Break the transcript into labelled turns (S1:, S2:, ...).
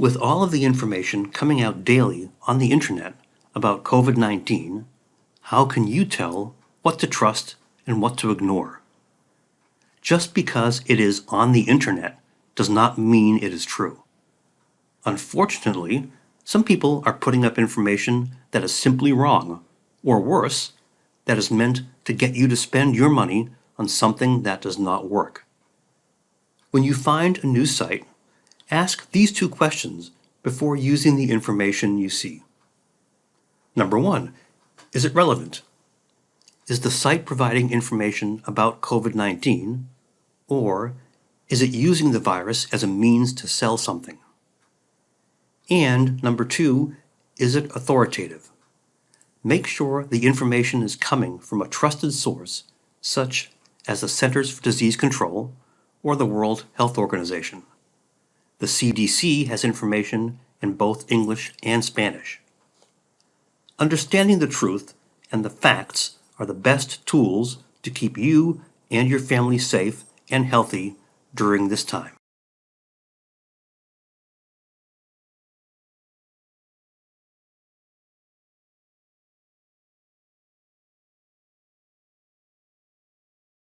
S1: With all of the information coming out daily on the internet about COVID-19, how can you tell what to trust and what to ignore? Just because it is on the internet does not mean it is true. Unfortunately, some people are putting up information that is simply wrong, or worse, that is meant to get you to spend your money on something that does not work. When you find a news site, ask these two questions before using the information you see. Number one, is it relevant? Is the site providing information about COVID-19, or is it using the virus as a means to sell something? And number two, is it authoritative? Make sure the information is coming from a trusted source, such as the Centers for Disease Control or the World Health Organization. The CDC has information in both English and Spanish. Understanding the truth and the facts are the best tools to keep you and your family safe and healthy during this time.